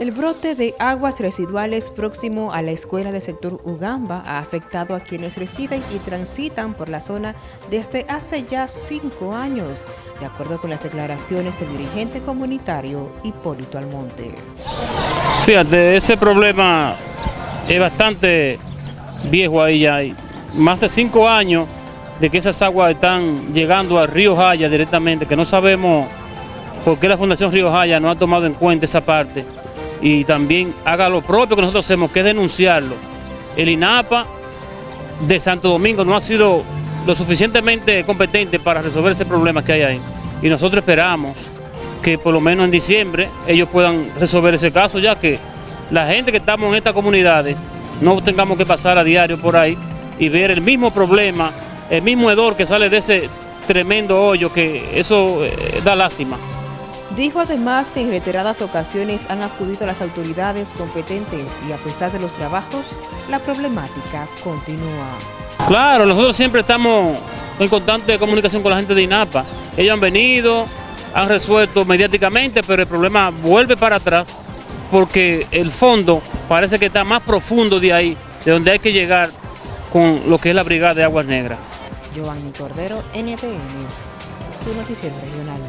El brote de aguas residuales próximo a la escuela del sector Ugamba ha afectado a quienes residen y transitan por la zona desde hace ya cinco años, de acuerdo con las declaraciones del dirigente comunitario Hipólito Almonte. Fíjate, ese problema es bastante viejo ahí ya, más de cinco años de que esas aguas están llegando al río Jaya directamente, que no sabemos por qué la Fundación Río Jaya no ha tomado en cuenta esa parte y también haga lo propio que nosotros hacemos, que es denunciarlo. El INAPA de Santo Domingo no ha sido lo suficientemente competente para resolver ese problema que hay ahí. Y nosotros esperamos que por lo menos en diciembre ellos puedan resolver ese caso, ya que la gente que estamos en estas comunidades no tengamos que pasar a diario por ahí y ver el mismo problema, el mismo hedor que sale de ese tremendo hoyo, que eso eh, da lástima. Dijo además que en reiteradas ocasiones han acudido a las autoridades competentes y a pesar de los trabajos, la problemática continúa. Claro, nosotros siempre estamos en constante comunicación con la gente de INAPA. Ellos han venido, han resuelto mediáticamente, pero el problema vuelve para atrás porque el fondo parece que está más profundo de ahí, de donde hay que llegar con lo que es la Brigada de Aguas Negras. Giovanni Cordero, NTN, su noticiero regional.